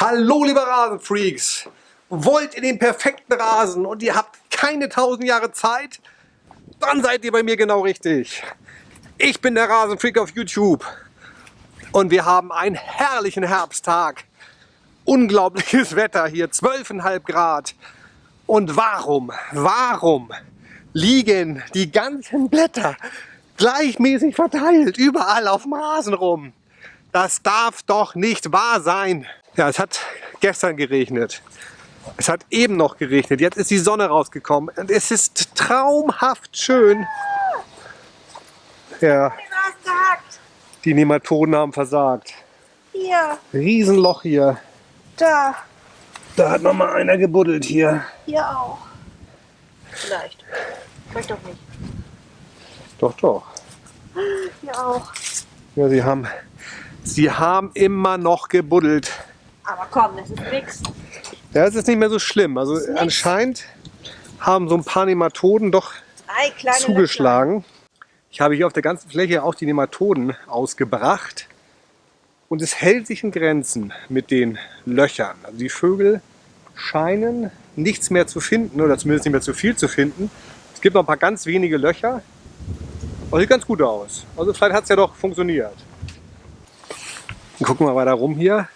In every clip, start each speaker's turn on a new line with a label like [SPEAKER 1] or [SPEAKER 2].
[SPEAKER 1] Hallo liebe Rasenfreaks! Wollt ihr den perfekten Rasen und ihr habt keine tausend Jahre Zeit? Dann seid ihr bei mir genau richtig. Ich bin der Rasenfreak auf YouTube und wir haben einen herrlichen Herbsttag. Unglaubliches Wetter hier, 12,5 Grad. Und warum, warum liegen die ganzen Blätter gleichmäßig verteilt überall auf dem Rasen rum? Das darf doch nicht wahr sein. Ja, es hat gestern geregnet. Es hat eben noch geregnet. Jetzt ist die Sonne rausgekommen. Und es ist traumhaft schön. Ja, die Nematoden haben versagt.
[SPEAKER 2] Hier.
[SPEAKER 1] Riesenloch hier.
[SPEAKER 2] Da.
[SPEAKER 1] Da hat noch mal einer gebuddelt hier.
[SPEAKER 2] Hier auch. Vielleicht. Vielleicht doch nicht.
[SPEAKER 1] Doch, doch.
[SPEAKER 2] Hier auch.
[SPEAKER 1] Ja, sie haben, sie haben immer noch gebuddelt.
[SPEAKER 2] Aber komm, das ist nix.
[SPEAKER 1] Ja, es ist nicht mehr so schlimm. Also anscheinend haben so ein paar Nematoden doch zugeschlagen. Ich habe hier auf der ganzen Fläche auch die Nematoden ausgebracht. Und es hält sich in Grenzen mit den Löchern. Also die Vögel scheinen nichts mehr zu finden oder zumindest nicht mehr zu viel zu finden. Es gibt noch ein paar ganz wenige Löcher. Aber sieht ganz gut aus. Also vielleicht hat es ja doch funktioniert. Dann gucken wir weiter rum hier.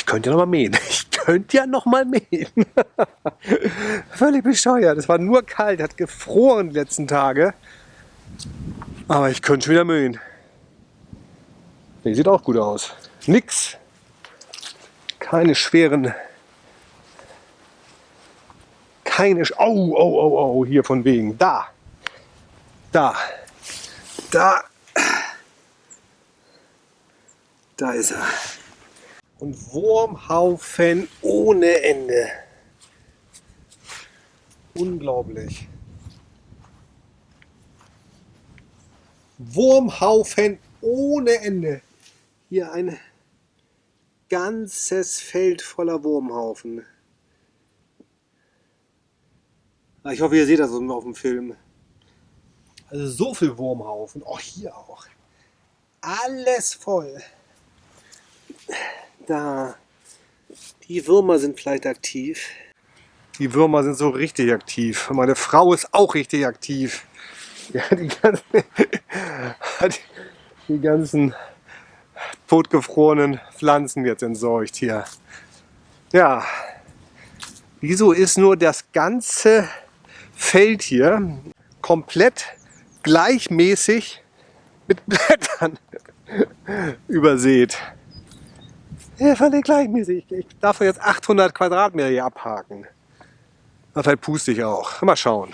[SPEAKER 1] Ich könnte ja noch mal mähen. Ich könnte ja noch mal mähen. Völlig bescheuert. Es war nur kalt, hat gefroren die letzten Tage. Aber ich könnte schon wieder mähen. Die sieht auch gut aus. Nix. Keine schweren. Keine. Sch oh, oh, oh, oh, hier von wegen. Da. Da. Da. Da ist er. Und Wurmhaufen ohne Ende. Unglaublich. Wurmhaufen ohne Ende. Hier ein ganzes Feld voller Wurmhaufen. Ah, ich hoffe, ihr seht das auf dem Film. Also so viel Wurmhaufen. Auch hier auch. Alles voll. Da. Die Würmer sind vielleicht aktiv. Die Würmer sind so richtig aktiv. Meine Frau ist auch richtig aktiv. Ja, die ganzen, die ganzen totgefrorenen Pflanzen jetzt entsorgt hier. Ja, wieso ist nur das ganze Feld hier komplett gleichmäßig mit Blättern übersät? Ja, völlig gleichmäßig. Ich darf jetzt 800 Quadratmeter hier abhaken. Vielleicht puste ich auch. Mal schauen.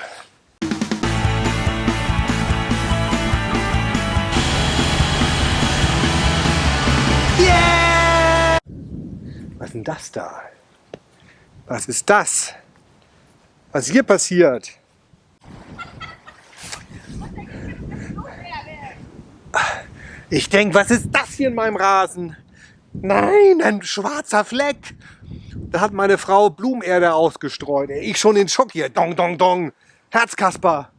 [SPEAKER 1] Yeah! Was ist denn das da? Was ist das? Was hier passiert? Ich denke, was ist das hier in meinem Rasen? Nein, ein schwarzer Fleck. Da hat meine Frau Blumenerde ausgestreut. Ich schon in Schock hier. Dong, dong, dong. Herzkasper.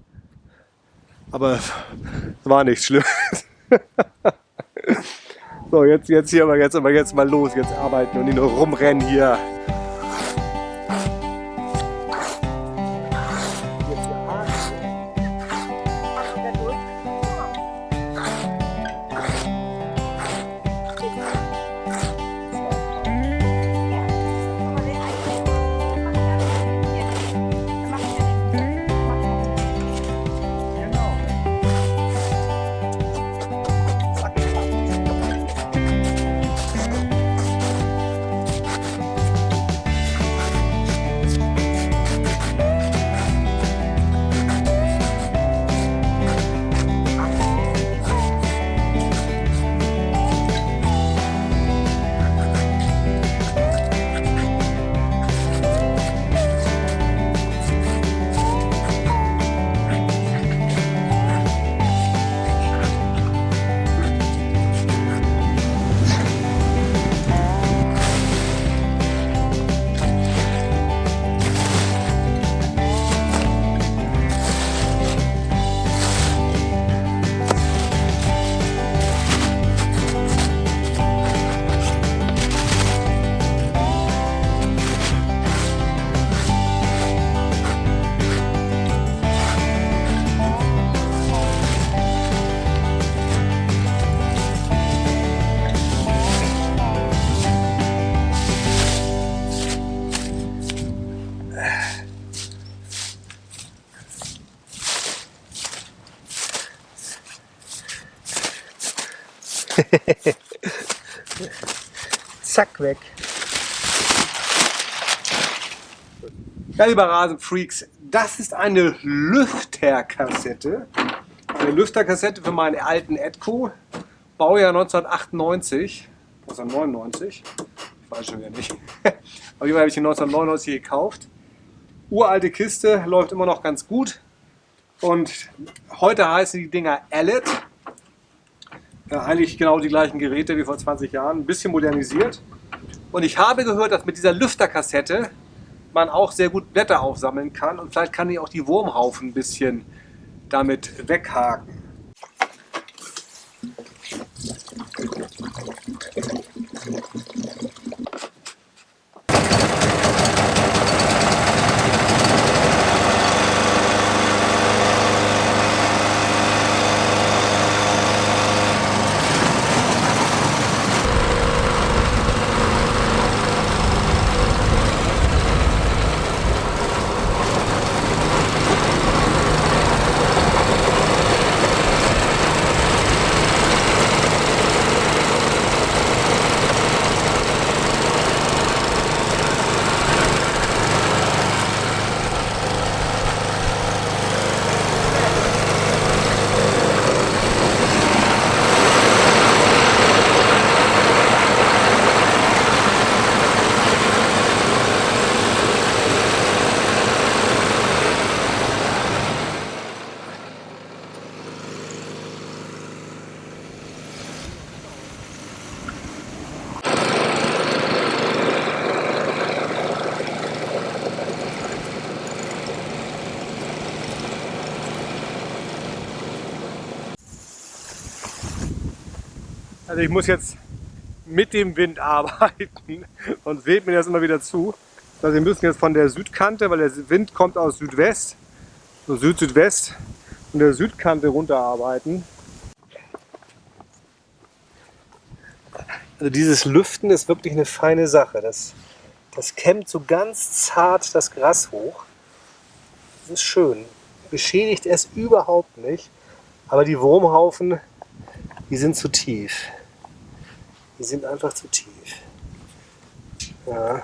[SPEAKER 1] Aber es war nichts Schlimmes. so, jetzt, jetzt hier, aber jetzt, aber jetzt mal los. Jetzt arbeiten und nicht nur rumrennen hier. Zack, weg. Ja, lieber Rasenfreaks, das ist eine Lüfterkassette. Eine Lüfterkassette für meinen alten Edco. Baujahr 1998, 1999. Ich weiß schon wieder nicht. Auf jeden Fall habe ich die 1999 gekauft. Uralte Kiste, läuft immer noch ganz gut. Und heute heißen die Dinger Allet. Ja, eigentlich genau die gleichen Geräte wie vor 20 Jahren, ein bisschen modernisiert. Und ich habe gehört, dass mit dieser Lüfterkassette man auch sehr gut Blätter aufsammeln kann und vielleicht kann ich auch die Wurmhaufen ein bisschen damit weghaken. Also ich muss jetzt mit dem Wind arbeiten und weht mir das immer wieder zu. Also wir müssen jetzt von der Südkante, weil der Wind kommt aus Südwest, so Süd-Südwest, von der Südkante runterarbeiten. Also dieses Lüften ist wirklich eine feine Sache. Das, das kämmt so ganz zart das Gras hoch. Das ist schön. Beschädigt es überhaupt nicht. Aber die Wurmhaufen, die sind zu tief. Die sind einfach zu tief. Ja.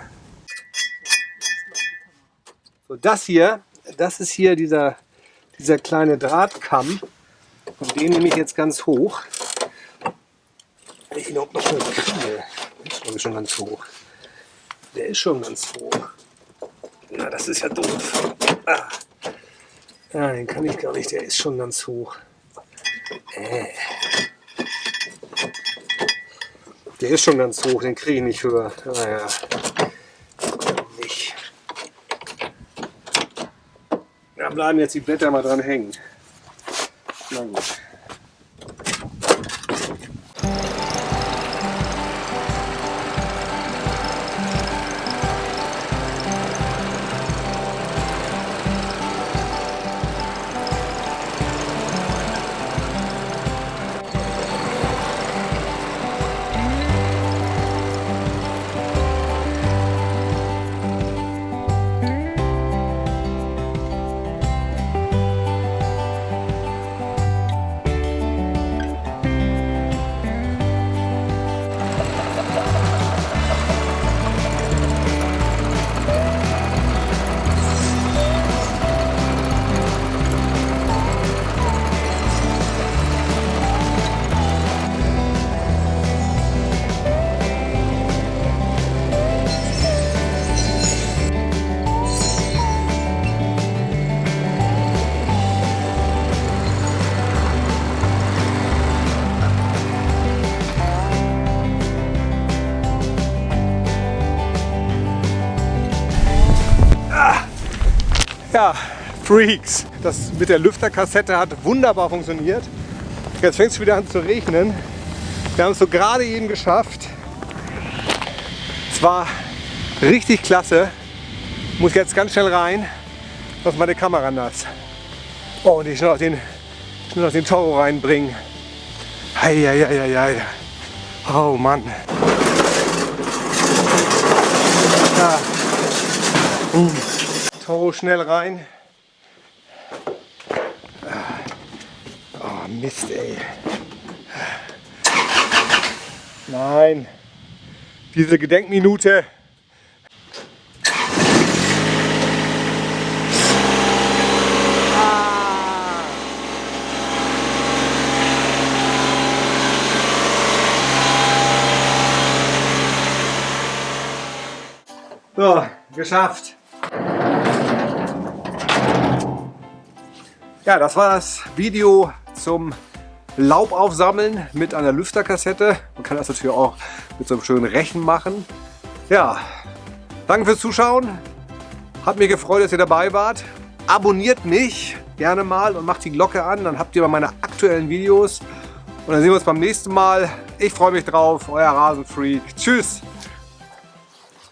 [SPEAKER 1] So, das hier, das ist hier dieser, dieser kleine Drahtkamm. Und den nehme ich jetzt ganz hoch. Ich ihn noch kriege. Ist glaube ich schon ganz hoch. Der ist schon ganz hoch. Na, das ist ja doof. Ah. Ja, den kann ich gar nicht, der ist schon ganz hoch. Äh. Der ist schon ganz hoch, den kriege ich nicht höher. Naja, nicht. Da bleiben jetzt die Blätter mal dran hängen. Na gut. Freaks. Das mit der Lüfterkassette hat wunderbar funktioniert. Jetzt fängt es wieder an zu regnen. Wir haben es so gerade eben geschafft. Es war richtig klasse. Muss jetzt ganz schnell rein, sonst meine Kamera nass. Oh, und ich schnell noch den, schnell noch den Toro reinbringen. Eieieiei. Oh Mann. Ja. Mm. Toro schnell rein. Oh Mist, ey. Nein. Diese Gedenkminute. Ah. So, geschafft. Ja, das war das Video zum Laub aufsammeln mit einer Lüfterkassette. Man kann das natürlich auch mit so einem schönen Rechen machen. Ja, danke fürs Zuschauen. Hat mich gefreut, dass ihr dabei wart. Abonniert mich gerne mal und macht die Glocke an. Dann habt ihr meine aktuellen Videos. Und dann sehen wir uns beim nächsten Mal. Ich freue mich drauf. Euer Rasenfreak. Tschüss.